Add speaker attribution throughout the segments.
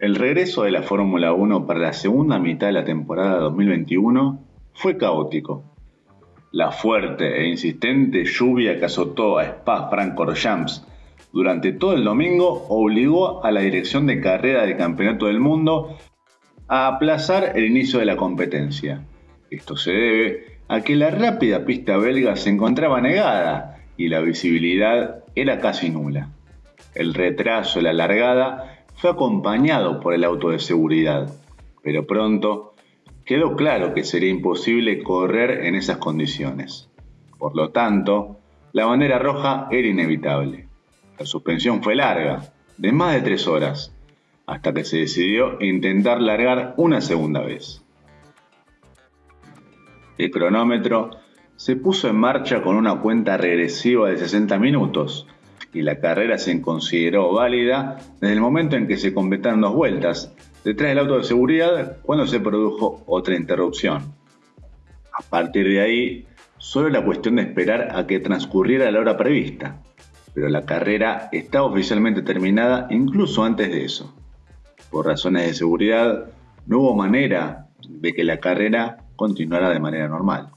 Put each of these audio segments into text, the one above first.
Speaker 1: El regreso de la Fórmula 1 para la segunda mitad de la temporada 2021 fue caótico. La fuerte e insistente lluvia que azotó a Spa-Francorchamps durante todo el domingo obligó a la dirección de carrera del Campeonato del Mundo a aplazar el inicio de la competencia. Esto se debe a que la rápida pista belga se encontraba negada y la visibilidad era casi nula. El retraso de la largada fue acompañado por el auto de seguridad, pero pronto quedó claro que sería imposible correr en esas condiciones. Por lo tanto, la bandera roja era inevitable. La suspensión fue larga, de más de tres horas, hasta que se decidió intentar largar una segunda vez. El cronómetro se puso en marcha con una cuenta regresiva de 60 minutos y la carrera se consideró válida desde el momento en que se completaron dos vueltas, detrás del auto de seguridad cuando se produjo otra interrupción. A partir de ahí, solo era cuestión de esperar a que transcurriera la hora prevista, pero la carrera estaba oficialmente terminada incluso antes de eso. Por razones de seguridad, no hubo manera de que la carrera continuara de manera normal.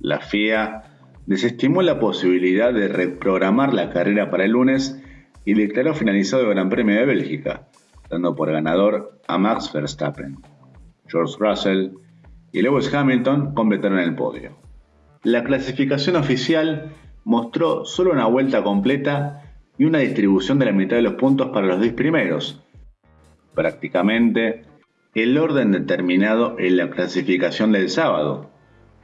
Speaker 1: La FIA desestimó la posibilidad de reprogramar la carrera para el lunes y declaró finalizado el Gran Premio de Bélgica, dando por ganador a Max Verstappen. George Russell y Lewis Hamilton completaron el podio. La clasificación oficial mostró solo una vuelta completa y una distribución de la mitad de los puntos para los 10 primeros, prácticamente el orden determinado en la clasificación del sábado,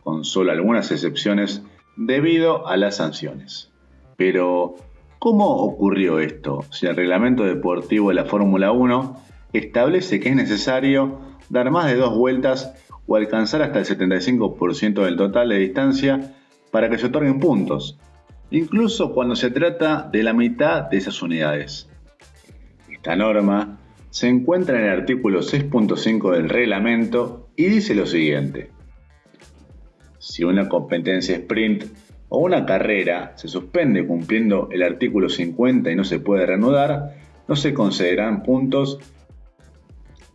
Speaker 1: con solo algunas excepciones debido a las sanciones. Pero, ¿cómo ocurrió esto si el reglamento deportivo de la Fórmula 1 establece que es necesario dar más de dos vueltas o alcanzar hasta el 75% del total de distancia para que se otorguen puntos, incluso cuando se trata de la mitad de esas unidades. Esta norma se encuentra en el artículo 6.5 del reglamento y dice lo siguiente. Si una competencia sprint o una carrera se suspende cumpliendo el artículo 50 y no se puede reanudar, no se concederán puntos.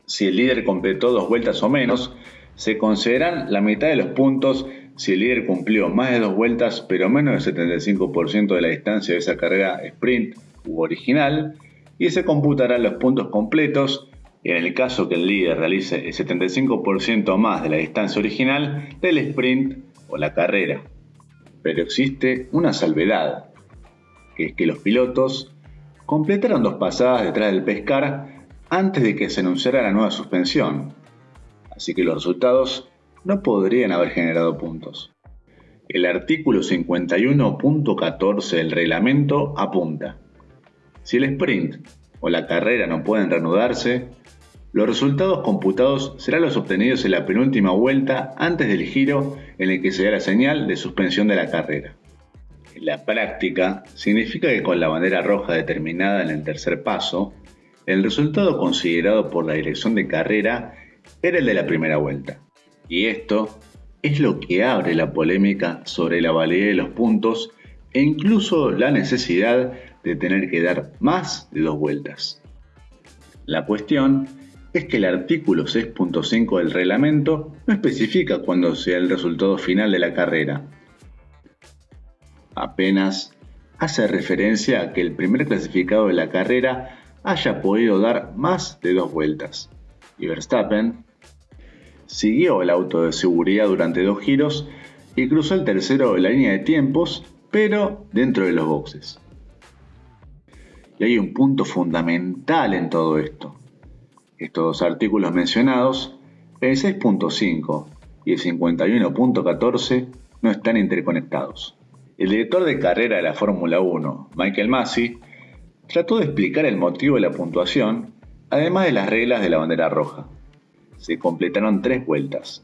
Speaker 1: Si el líder completó dos vueltas o menos, se concederán la mitad de los puntos. Si el líder cumplió más de dos vueltas pero menos del 75% de la distancia de esa carrera sprint u original, y se computarán los puntos completos en el caso que el líder realice el 75% más de la distancia original del sprint o la carrera. Pero existe una salvedad, que es que los pilotos completaron dos pasadas detrás del pescar antes de que se anunciara la nueva suspensión, así que los resultados no podrían haber generado puntos. El artículo 51.14 del reglamento apunta, si el sprint o la carrera no pueden reanudarse, los resultados computados serán los obtenidos en la penúltima vuelta antes del giro en el que se da la señal de suspensión de la carrera. En la práctica, significa que con la bandera roja determinada en el tercer paso, el resultado considerado por la dirección de carrera era el de la primera vuelta. Y esto es lo que abre la polémica sobre la validez de los puntos e incluso la necesidad de tener que dar más de dos vueltas. La cuestión es que el artículo 6.5 del reglamento no especifica cuándo sea el resultado final de la carrera. Apenas hace referencia a que el primer clasificado de la carrera haya podido dar más de dos vueltas. Y Verstappen siguió el auto de seguridad durante dos giros y cruzó el tercero de la línea de tiempos, pero dentro de los boxes. Y hay un punto fundamental en todo esto. Estos dos artículos mencionados, el 6.5 y el 51.14, no están interconectados. El director de carrera de la Fórmula 1, Michael Massey, trató de explicar el motivo de la puntuación, además de las reglas de la bandera roja se completaron tres vueltas.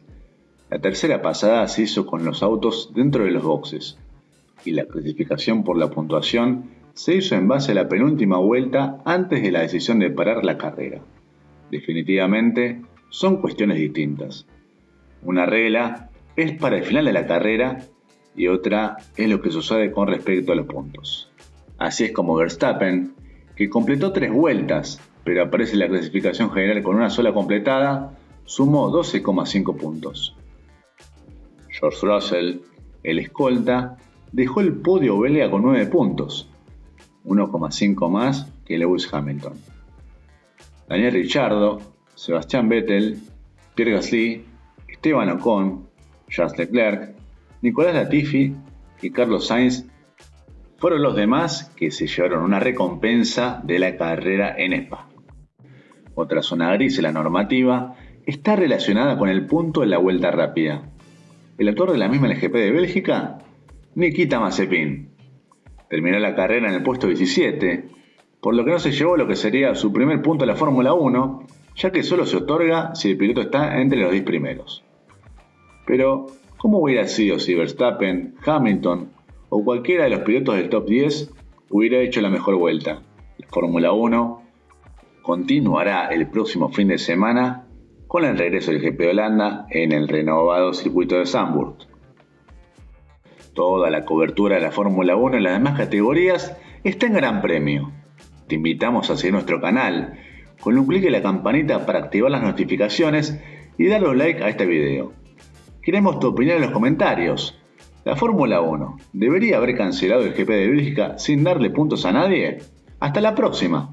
Speaker 1: La tercera pasada se hizo con los autos dentro de los boxes y la clasificación por la puntuación se hizo en base a la penúltima vuelta antes de la decisión de parar la carrera. Definitivamente son cuestiones distintas. Una regla es para el final de la carrera y otra es lo que sucede con respecto a los puntos. Así es como Verstappen, que completó tres vueltas pero aparece la clasificación general con una sola completada, sumó 12,5 puntos. George Russell, el escolta, dejó el podio belga con 9 puntos, 1,5 más que Lewis Hamilton. Daniel Ricciardo, Sebastián Vettel, Pierre Gasly, Esteban Ocon, Charles Leclerc, Nicolás Latifi y Carlos Sainz fueron los demás que se llevaron una recompensa de la carrera en Spa. Otra zona gris en la normativa está relacionada con el punto de la vuelta rápida. El autor de la misma LGP de Bélgica, Nikita Mazepin, terminó la carrera en el puesto 17, por lo que no se llevó lo que sería su primer punto de la Fórmula 1, ya que solo se otorga si el piloto está entre los 10 primeros. Pero, ¿cómo hubiera sido si Verstappen, Hamilton o cualquiera de los pilotos del top 10 hubiera hecho la mejor vuelta? La Fórmula 1 continuará el próximo fin de semana con el regreso del GP de Holanda en el renovado circuito de Zandvoort. Toda la cobertura de la Fórmula 1 en las demás categorías está en Gran Premio. Te invitamos a seguir nuestro canal con un clic en la campanita para activar las notificaciones y darle un like a este video. Queremos tu opinión en los comentarios. La Fórmula 1, ¿debería haber cancelado el GP de Bélgica sin darle puntos a nadie? Hasta la próxima.